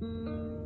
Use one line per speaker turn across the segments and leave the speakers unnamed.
Música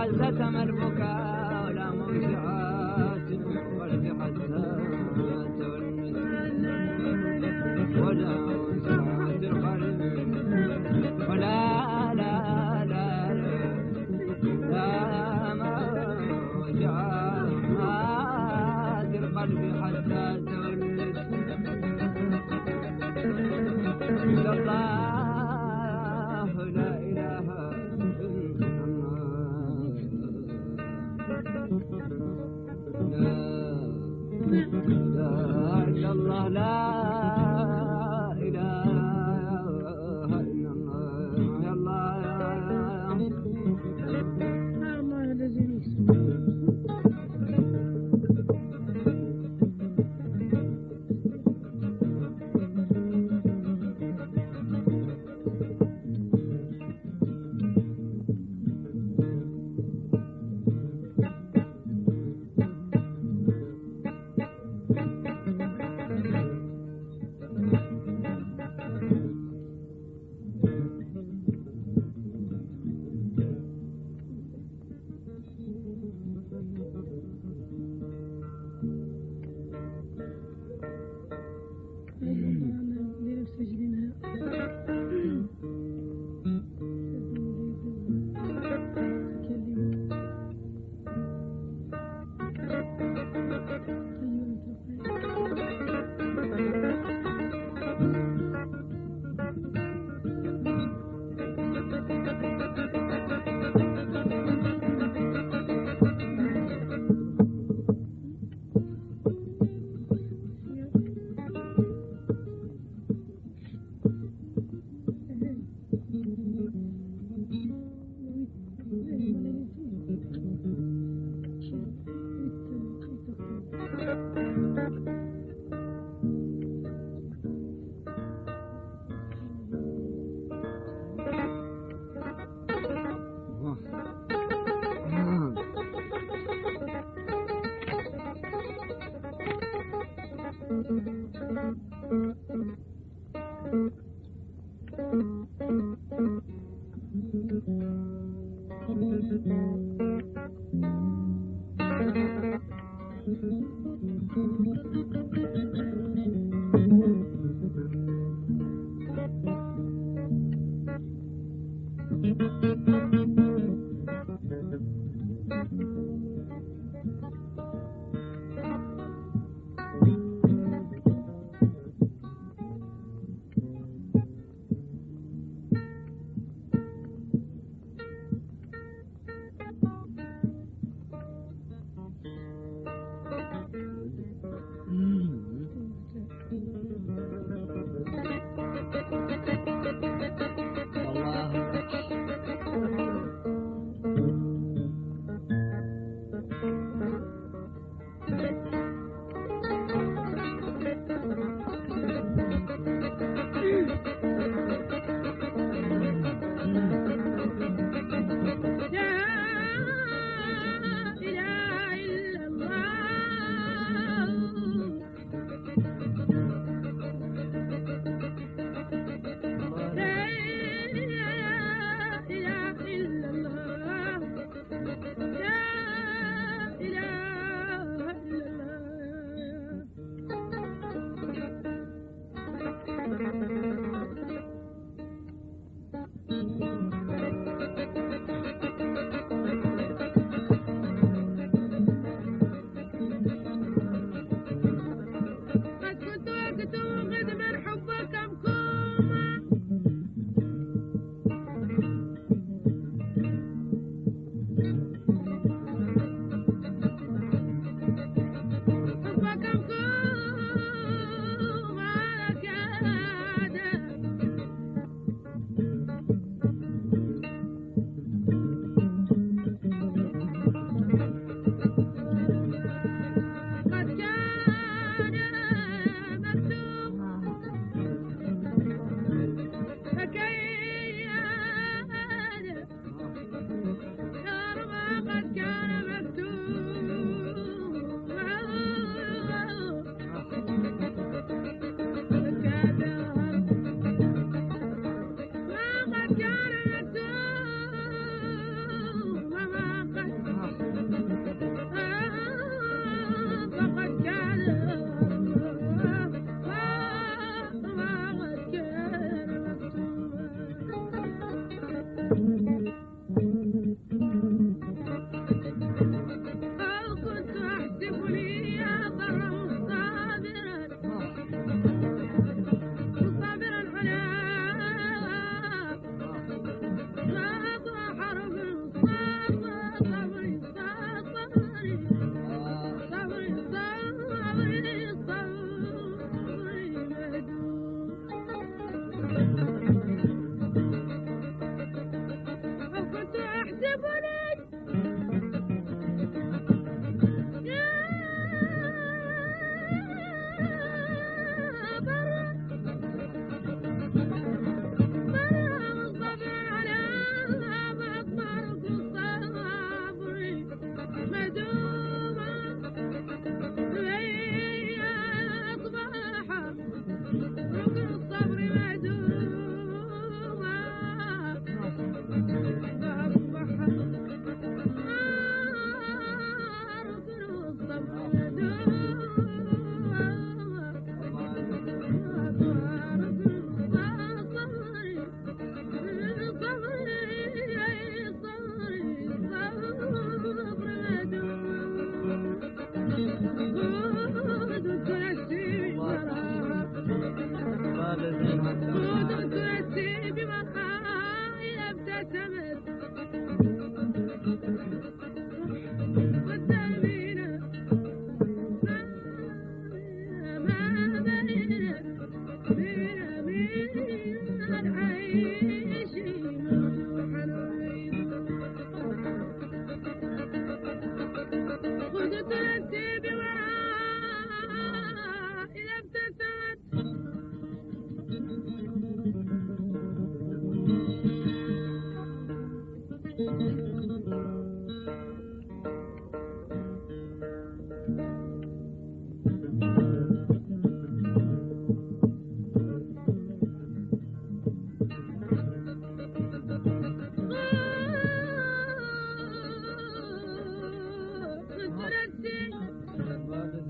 عزة ما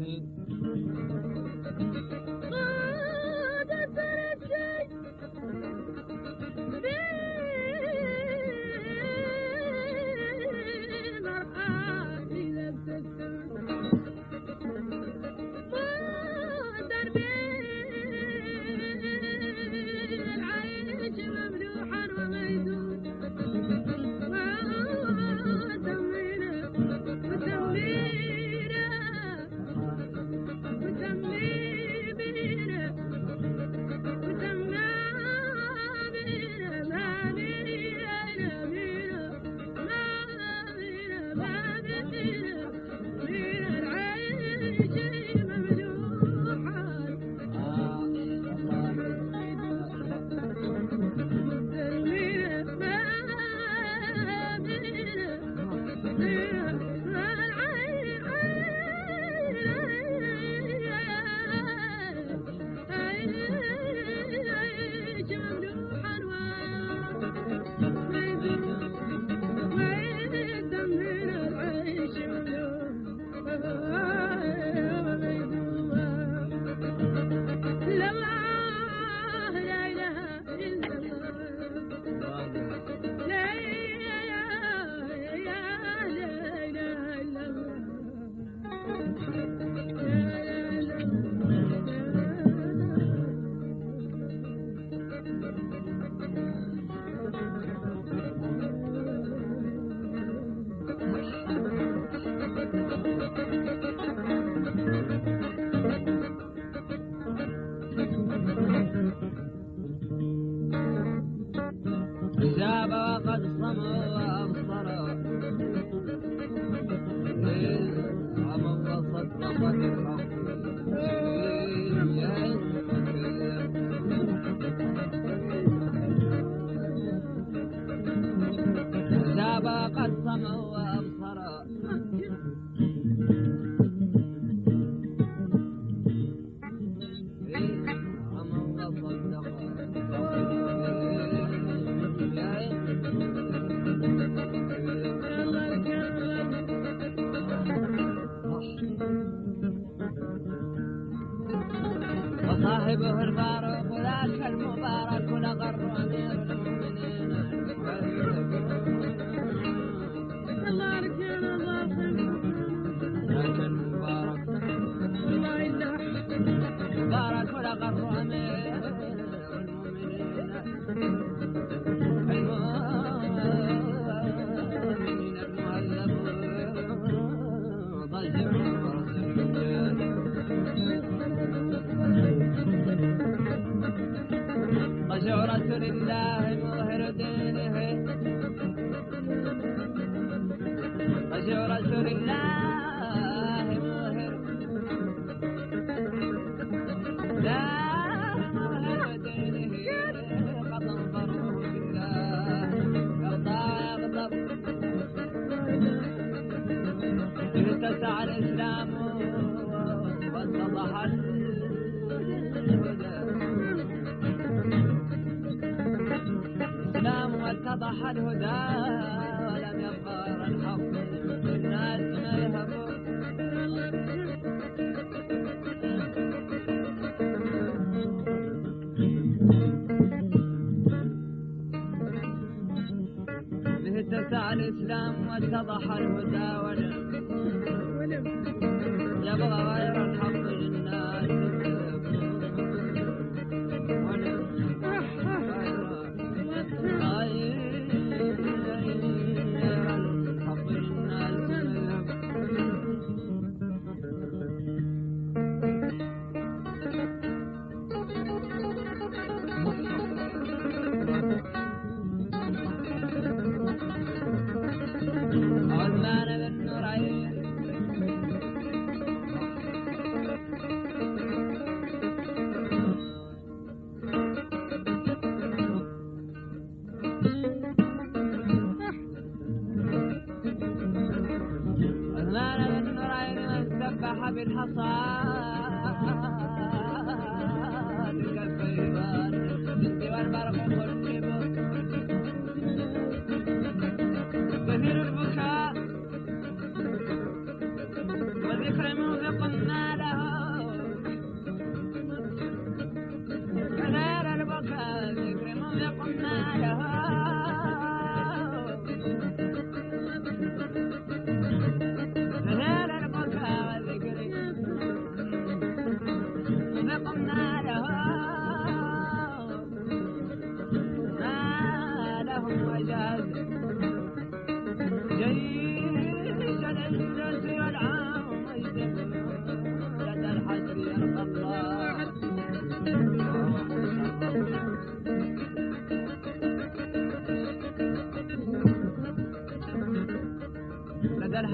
Mm-hmm.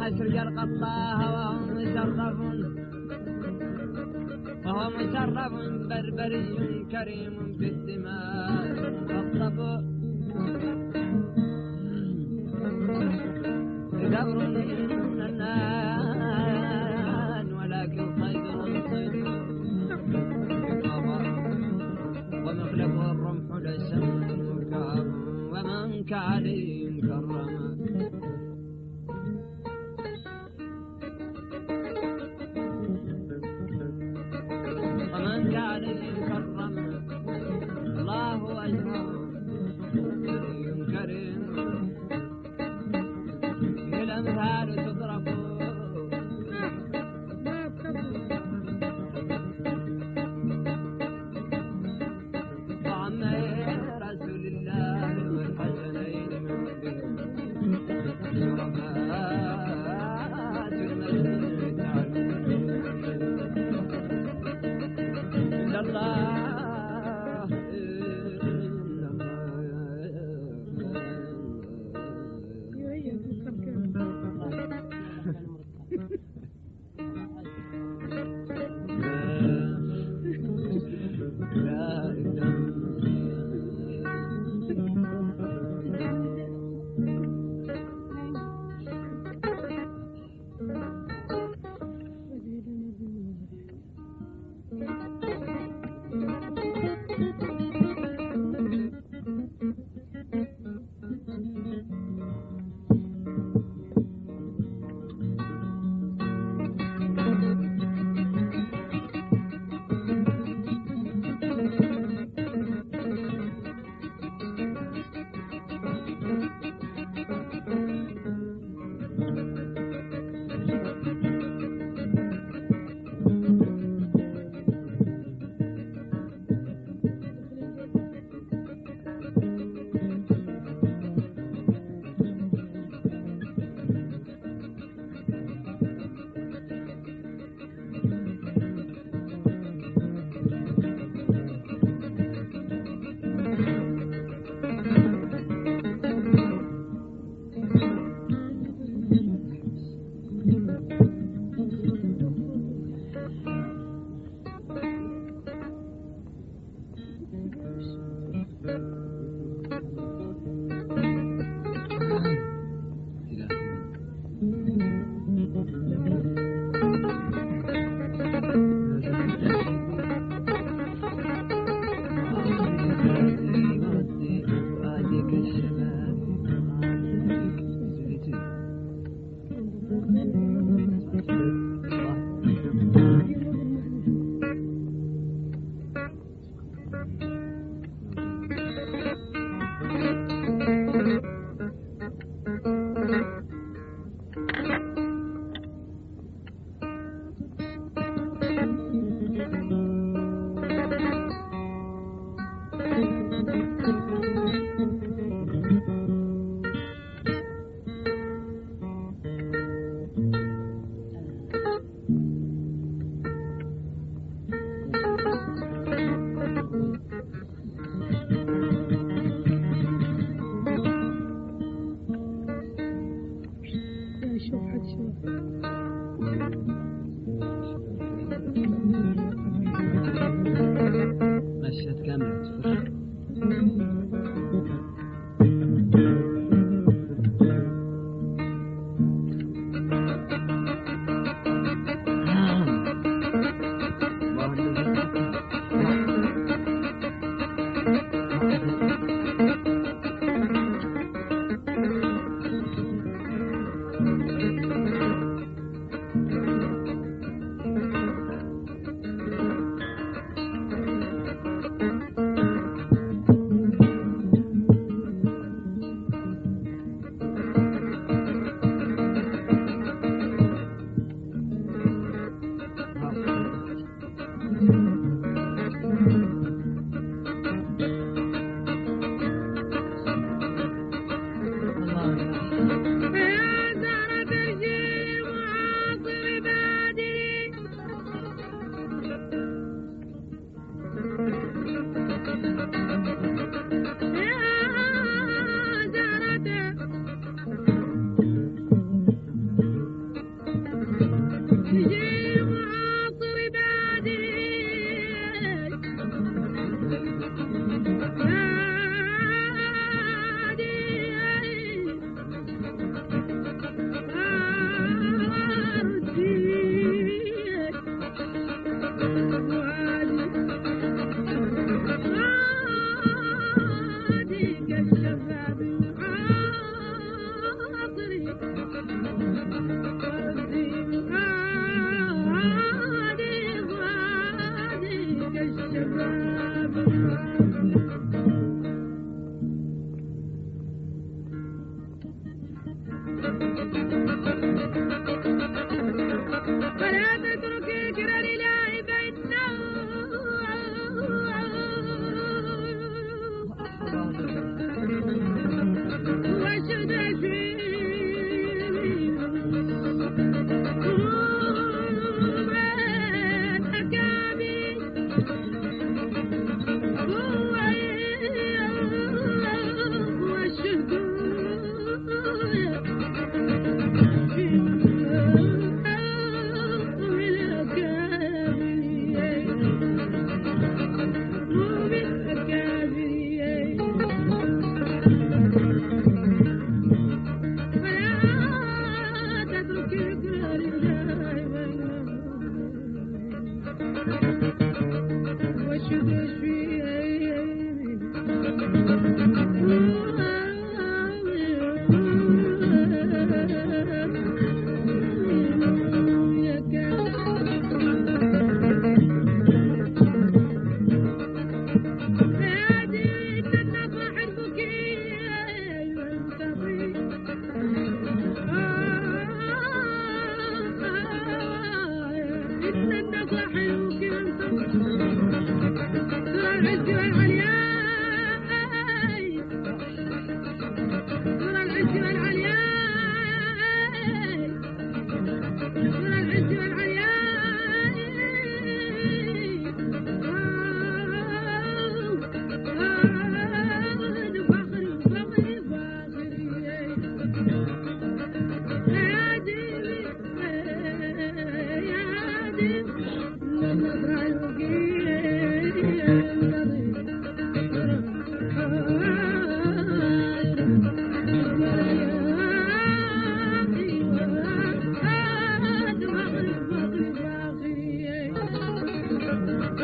أشرق الله وهو مشرف وهو مشرف بربري كريم في السماء. فاصطفوا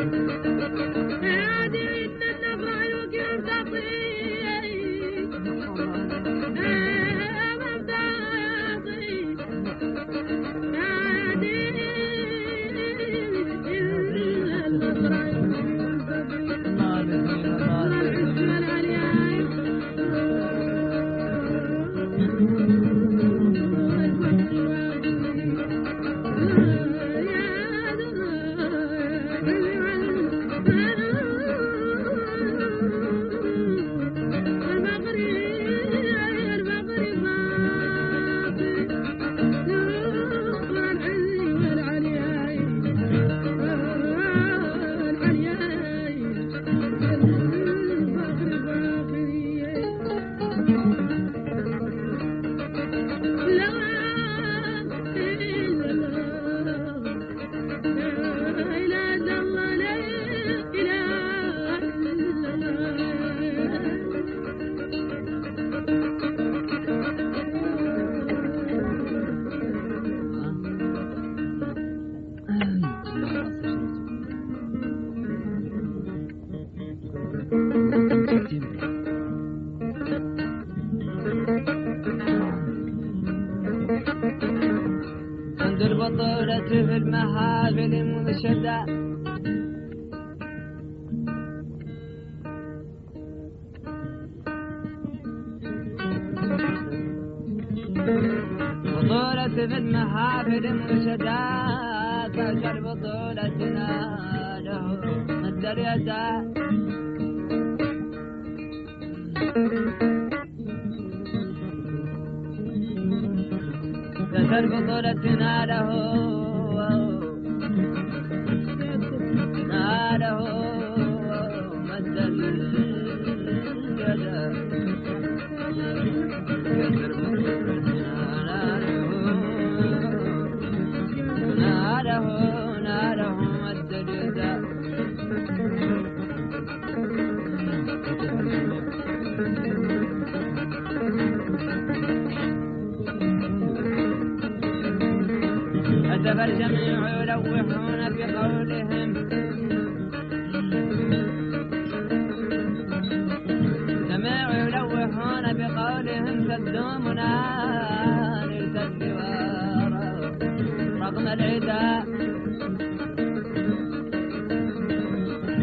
Thank you.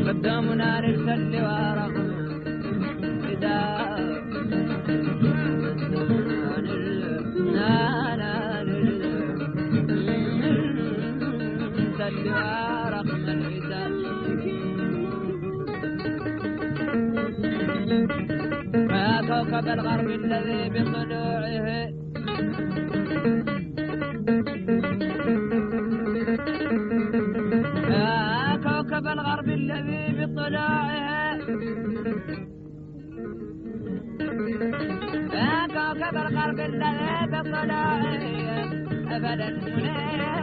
قدامنا نرسل لورا إذا ما كوكب الغرب الذي بطلوعه كوكب القلب الذي بالصلاة أبدا منير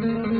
thank
you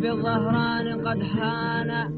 بالظهران قد حان.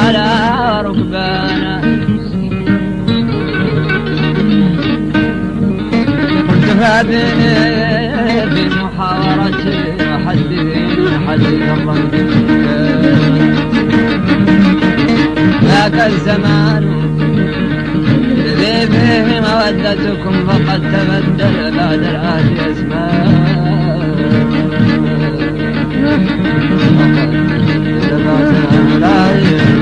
ركب الأعلى وركبانا فابني في محاورة حديث الرب ذاك الزمان الذي فيه مودتكم فقد تبدل بعد الآن بعد الآن أزمانا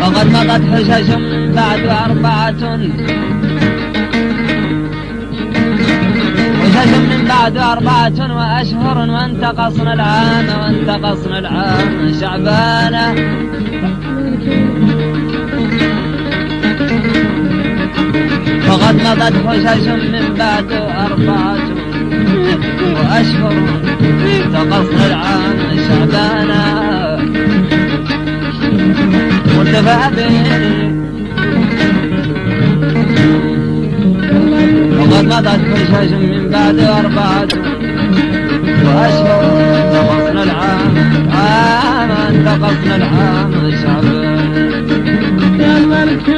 وقد مضت حشش بعد أربعة حشش من بعد أربعة وأشهر وانتقصنا العام وانتقصنا العام شعبانا وقد مضت حشش من بعد أربعة وأشهر انتقصنا العام شعبانا وارتفع به وقد مضت حشش من بعد أربعة وأشهر انتقصنا العام. عام انتقصنا العام شعبان.
يا الملك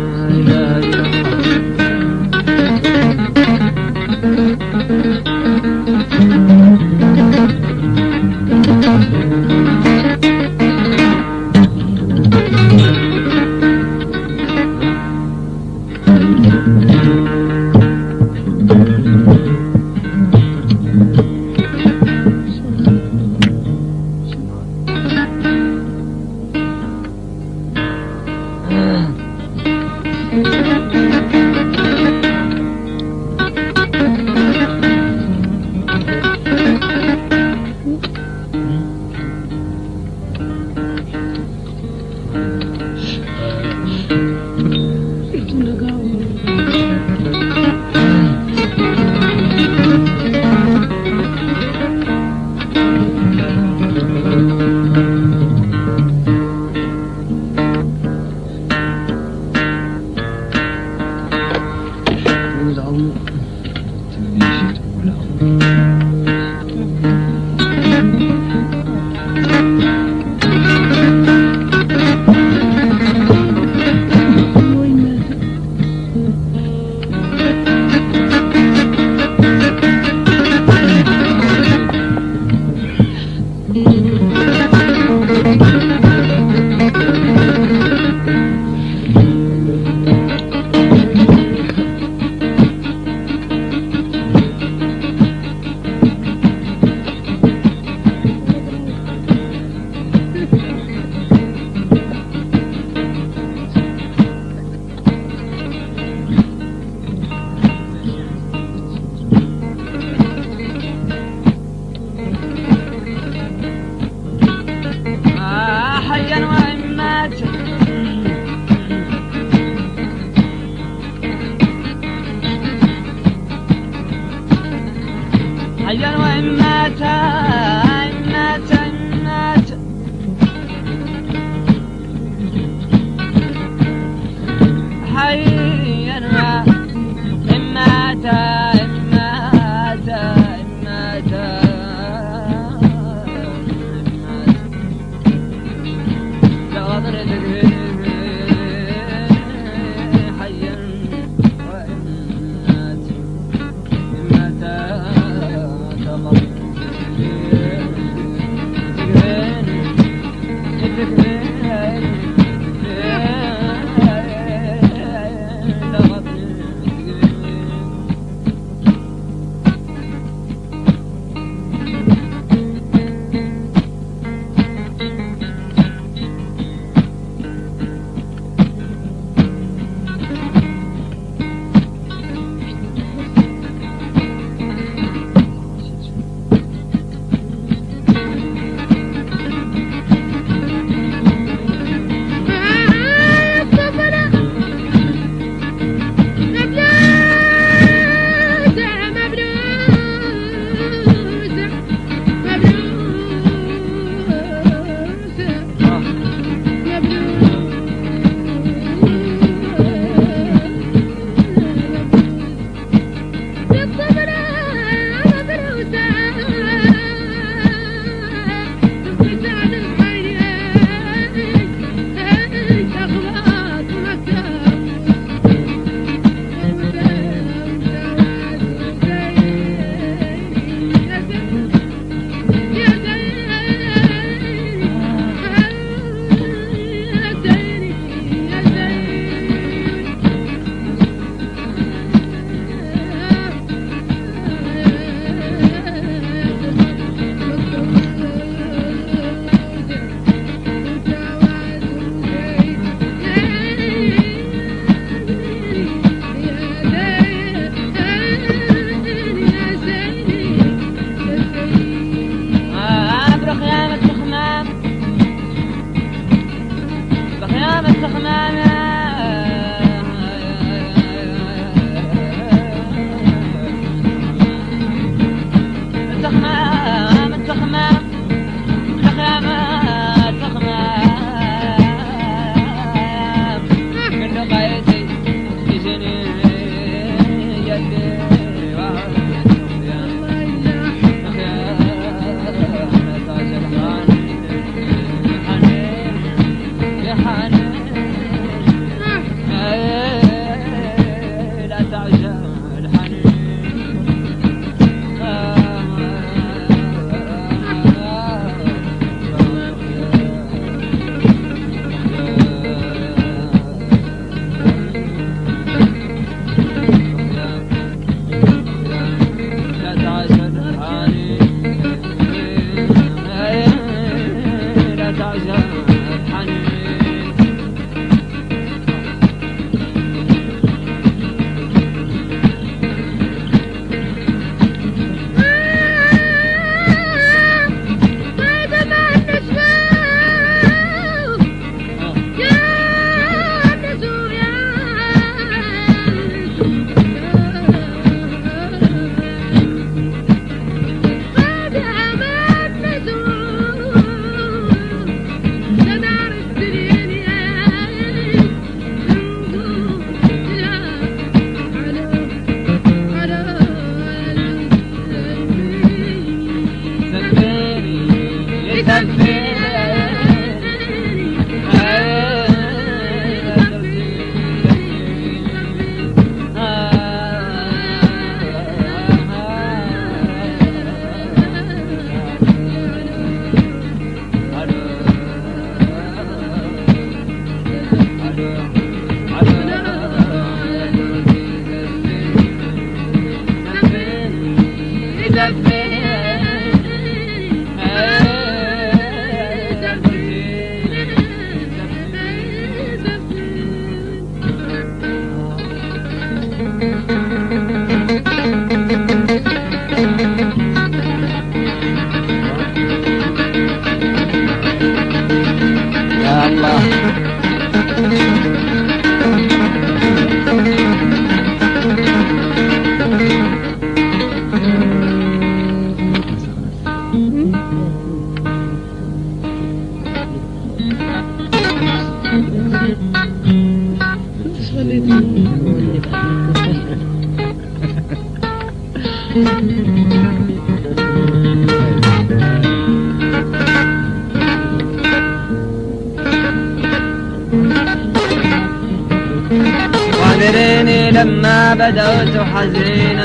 Hey. Raja بدأت حزينا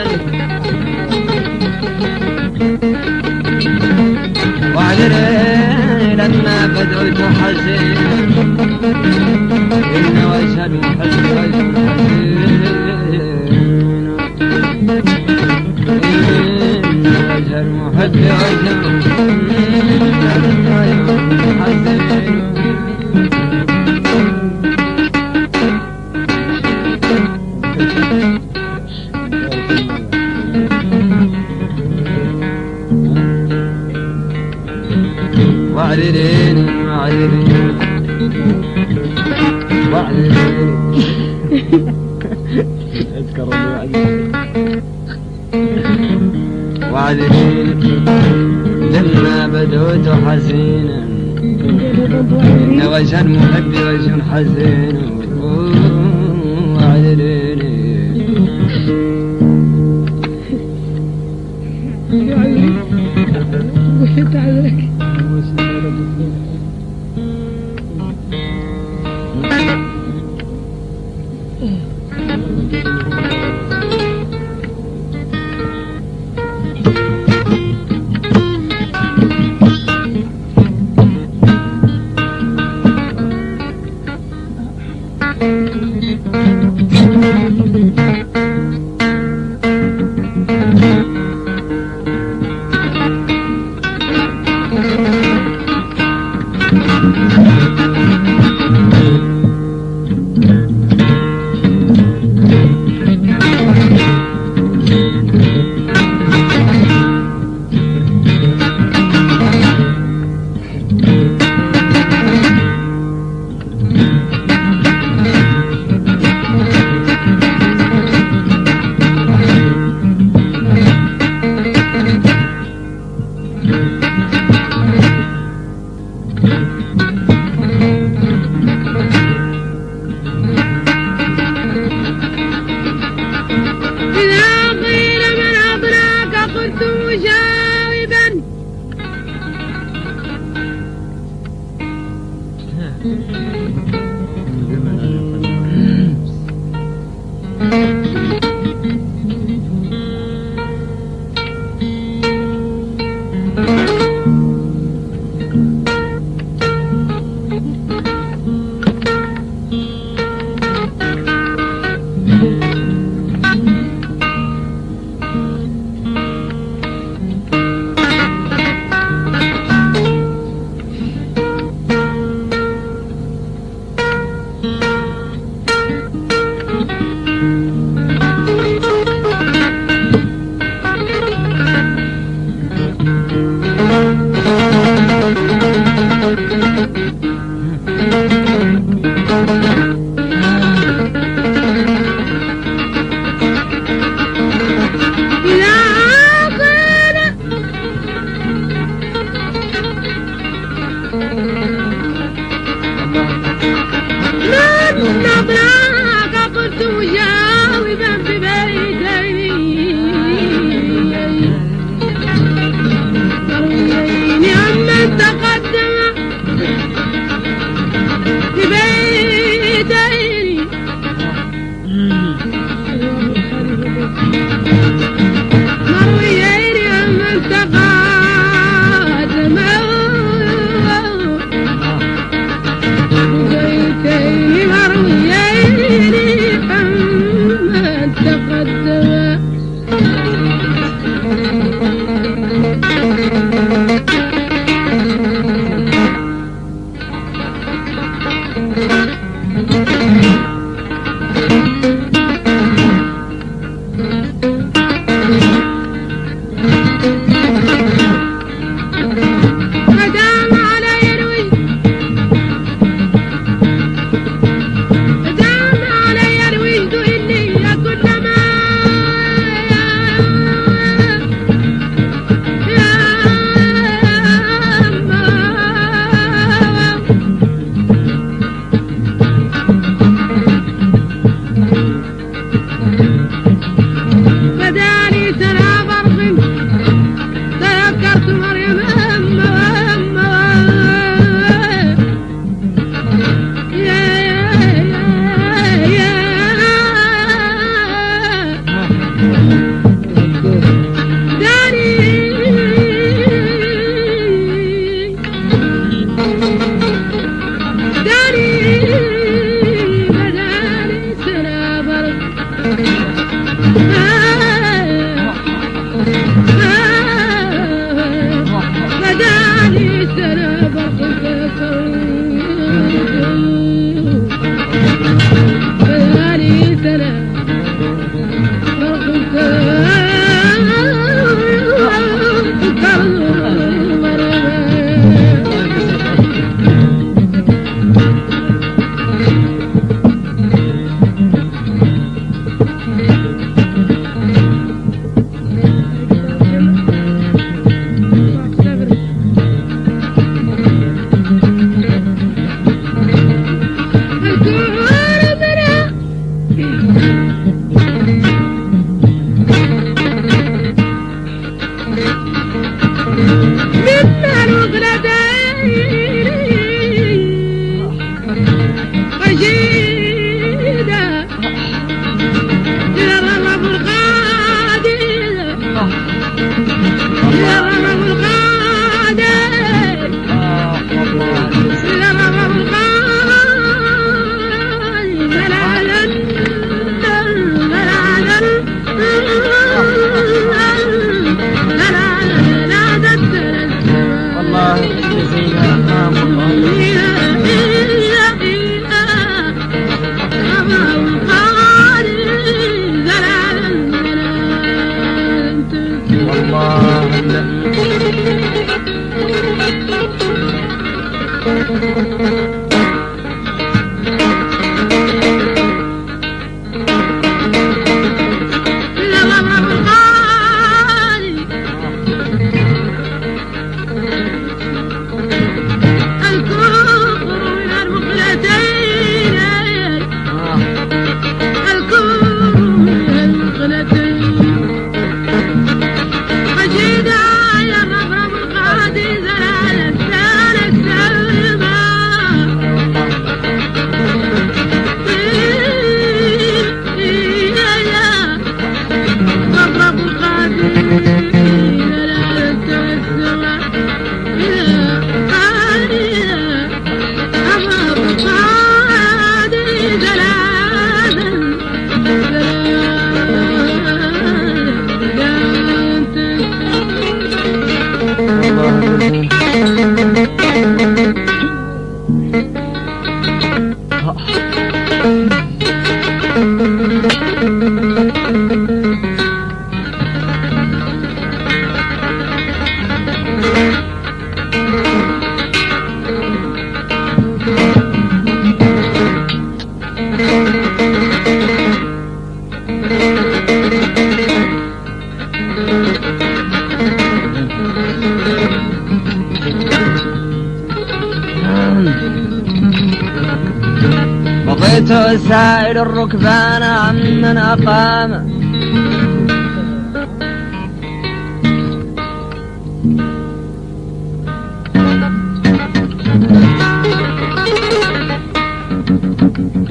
واعذريني واعذريني واعذريني اذكر واعذريني لما بدوت حزينا إن وجه المحب وجه حزين واعذريني
وحيت عليك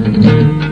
Thank you.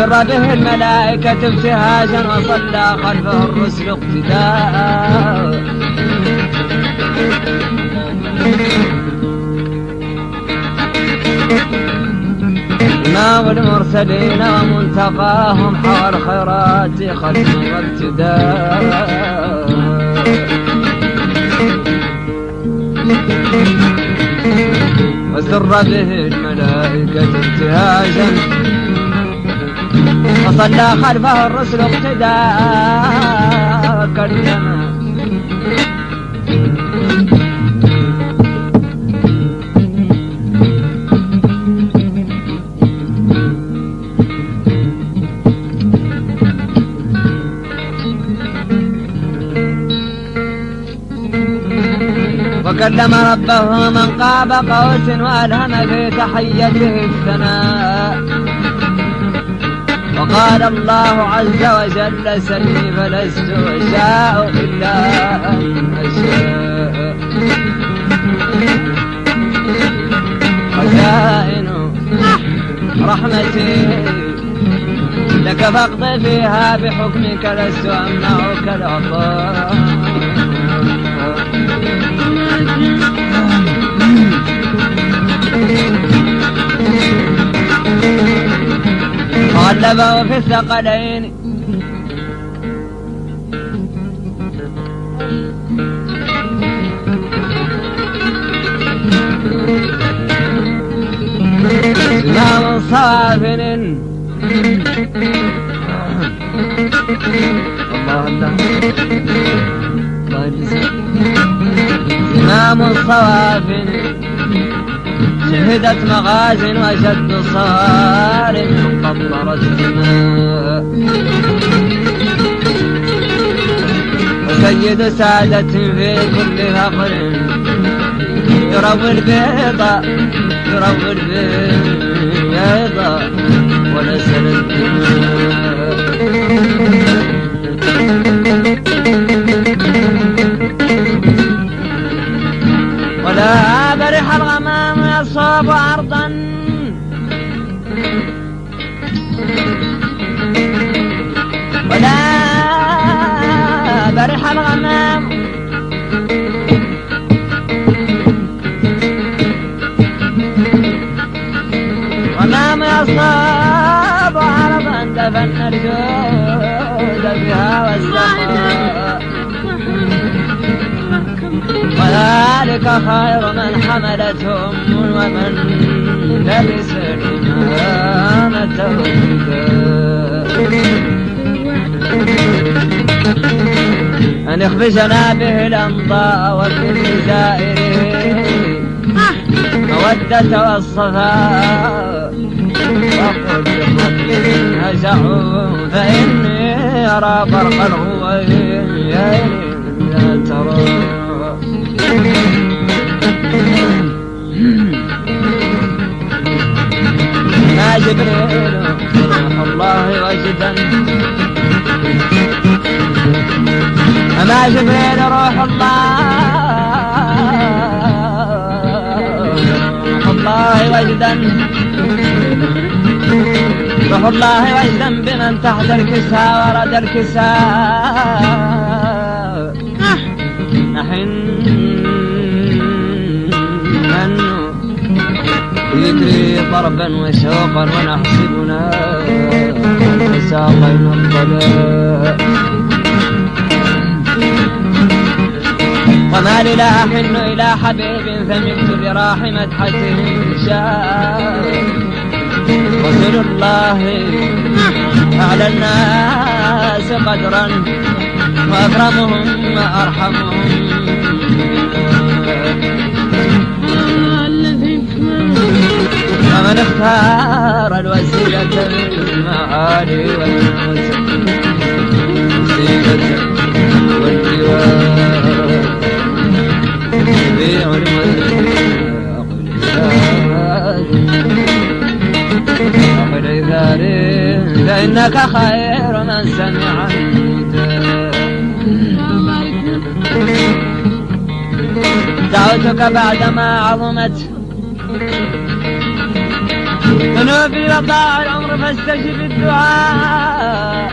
سر به الملائكة ابتهاجا وصلى خلفه الرسل اقتداء. إمام المرسلين ومنتقاهم حوى الخيرات خلف وابتداء وسر به الملائكة ابتهاجا. وصلى خلفه الرسل اقتداء. وكلما وكلم ربه من قاب قوس وألهم في تحيته الثناء وقال الله عز وجل سلي فلست أشاء إلا أن أشاء خزائن رحمتي لك فاقض فيها بحكمك لست أمنعك العطاء غلبه في الثقلين. زمام صافن الله الله. الله يجزاك زمام صوافن شهدت مغازن وشد صارم قطرت دماء وسيد سادة في كل فقر. يروي البيضة يروي البيضة. ولا برح الغمام يصاب خير من حملته أم ومن لبس الإمامة أن اخبزنا به الأمضاء وكل زائره مودة والصفاء وقل للرب هزعوا فإني أرى فرق الغوين لا ترى. جبريل روح الله وجدا ما جبريل روح الله الله وجدا روح الله وجدا بمن تحت الكساء ورد الكساء نحن يجري ضربا وشوقا ونحسبنا ساقينا الضلاء وما لي لا أحن إلى حبيب فملت براح مدحته شاء. رسول الله أعلى الناس قدرا وأكرمهم وأرحمهم. ومن اختار الوسيلة بالمعالي والوسيلة والجوار. بيع أقل ثاري فإنك خير من سمع دعوتك بعدما عظمت ذنوبي وضاع العمر فاستجب الدعاء.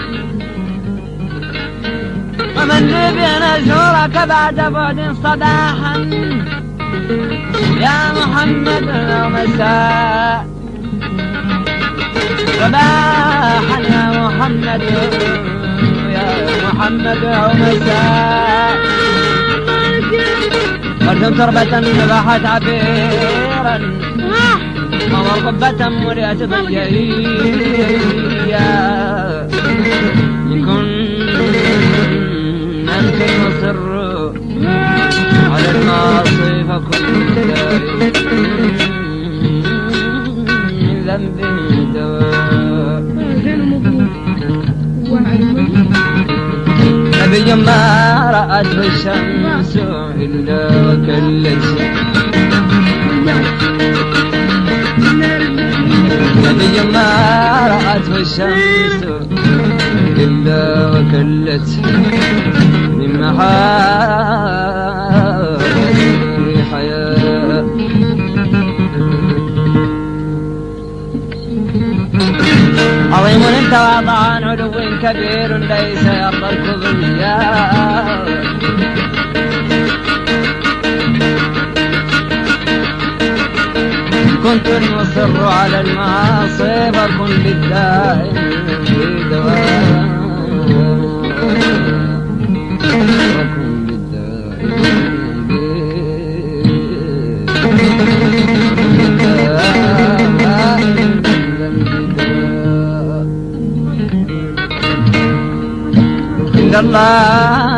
ومن بين أزورك بعد بعد صباحا. يا محمد أو مساء. صباحا يا محمد يا محمد أو مساء. ورد تربة نبحت عبيرا. قمر قبة ملئت بالجرية إن كن أنت المصر على المعاصي فكن من ذنب دواء نبي ما رأته الشمس إلا وكلت نبي ما رأته الشمس إلا وكلت من محارم حياة. عظيم انت وضعان علو كبير ليس يرضى الكبرياء كنت المصر على المعاصي فكن عند الله.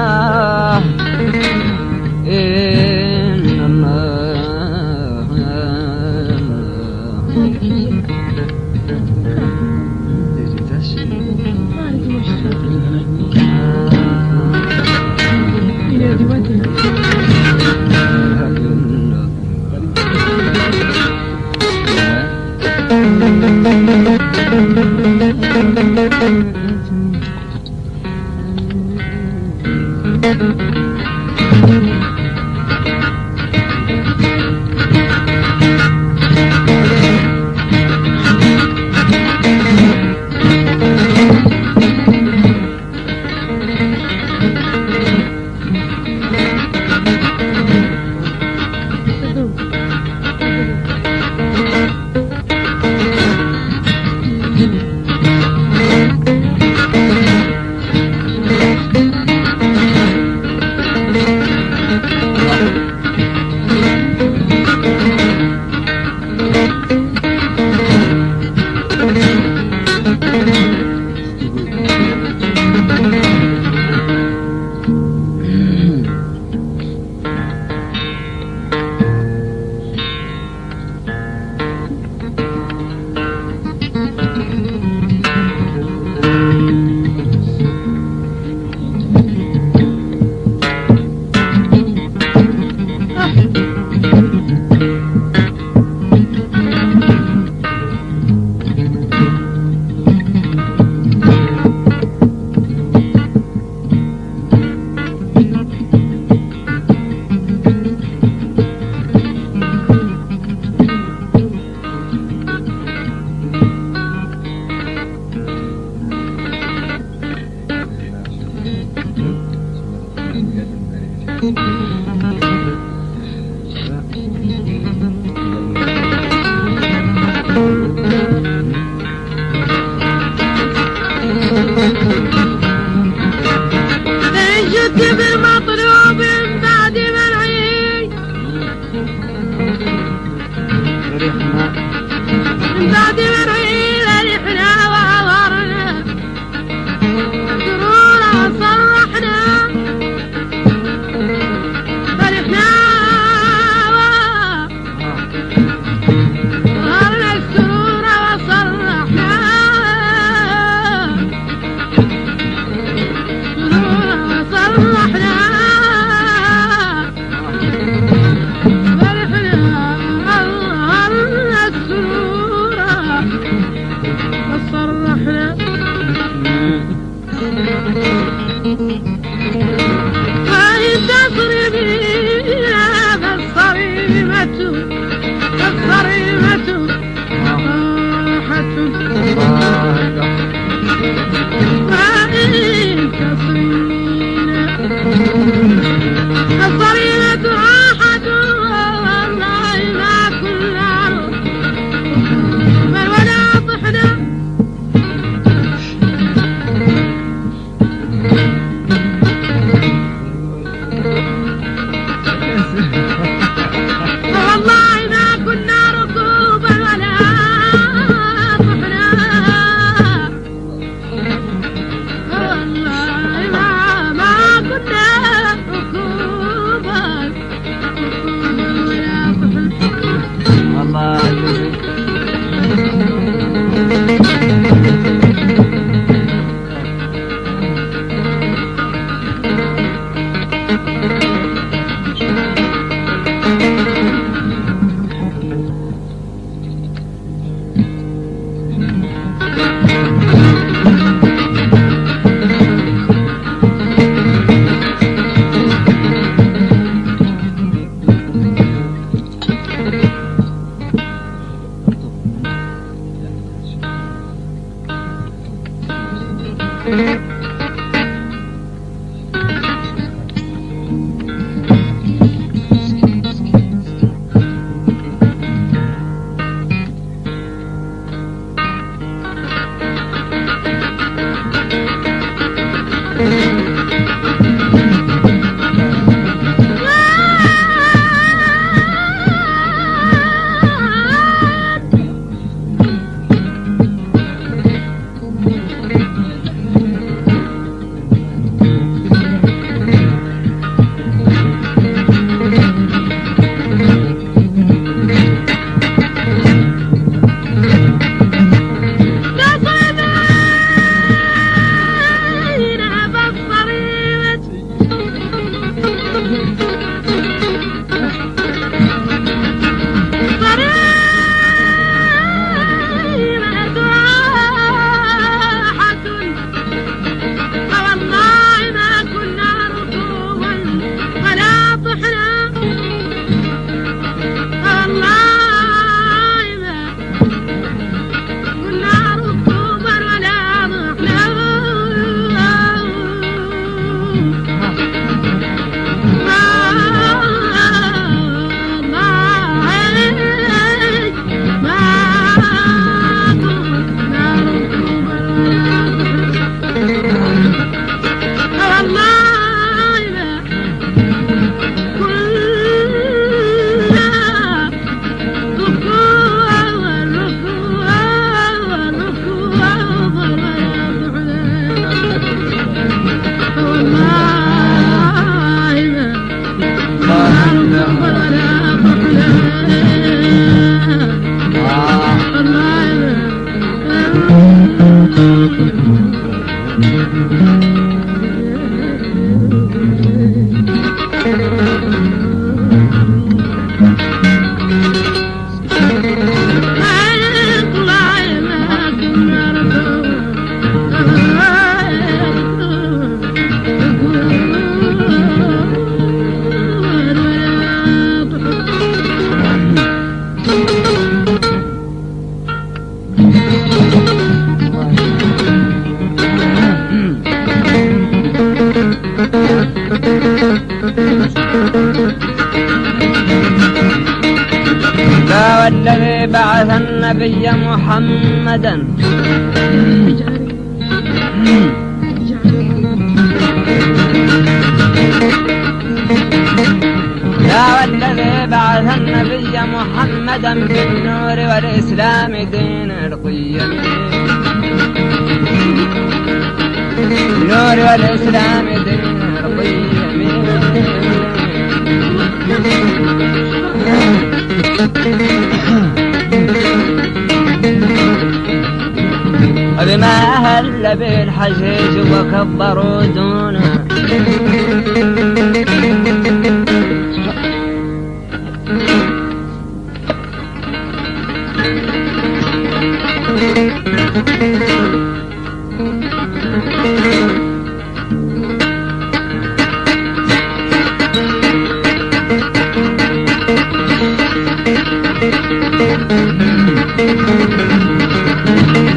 بما هل بالحجيج وكبروا بعث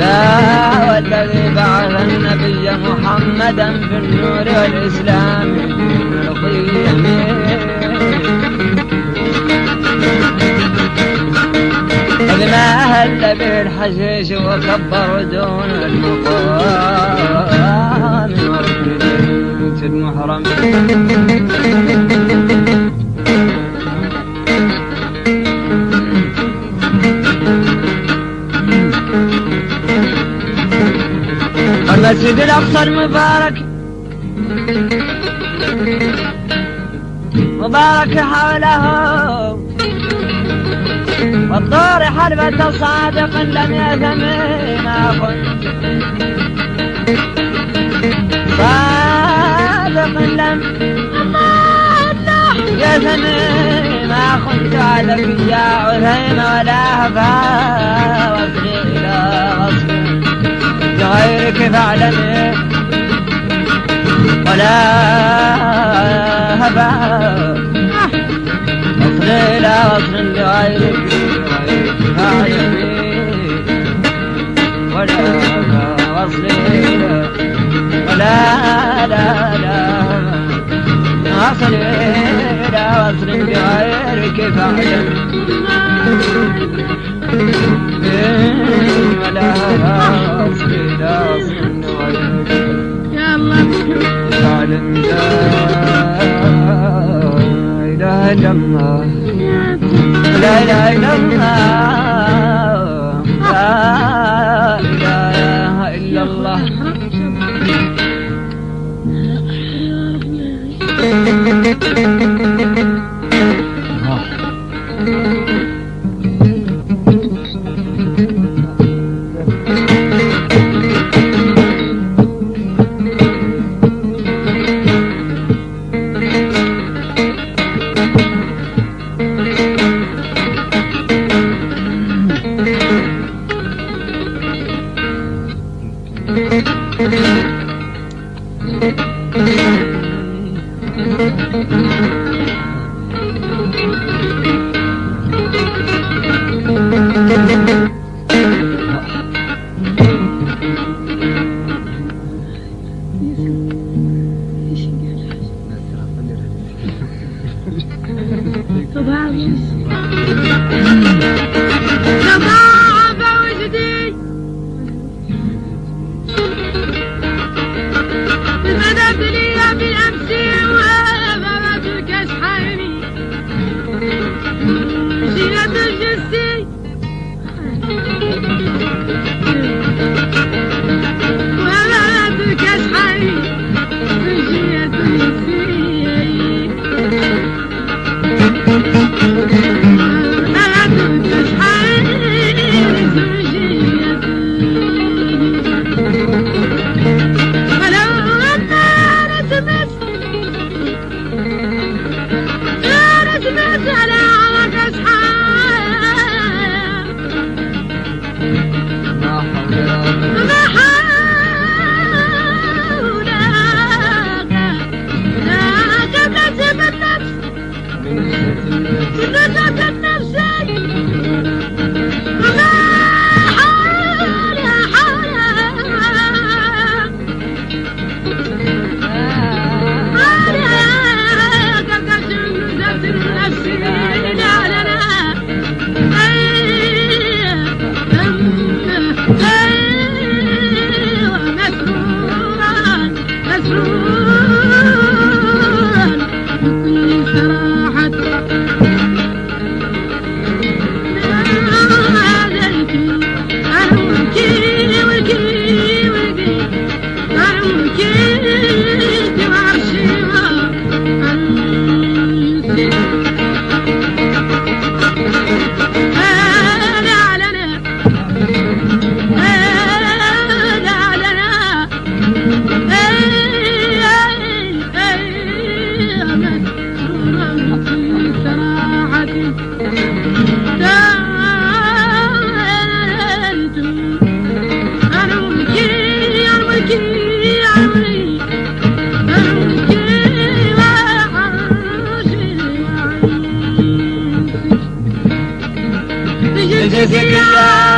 النبي محمدا بالنور والإسلام. دين القيم بما أهل بالحشيش وكبر دون المقام. البيت المحرم المسجد الأقصى المبارك مبارك حوله. والطور حلبة صادق لم يثم كنت صادق لم يثم ما كنت يا عثيم ولا هفا إلى غصب. بغيرك فاعلمي ولا هبا إلى وصل بغيرك بغيرك فاعلمي ولا هبا إلى ولا لا لا وصل إلى وصل بغيرك فاعلمي ولا
يا الله.
تعلم لا إله إلا الله لا gecesi güler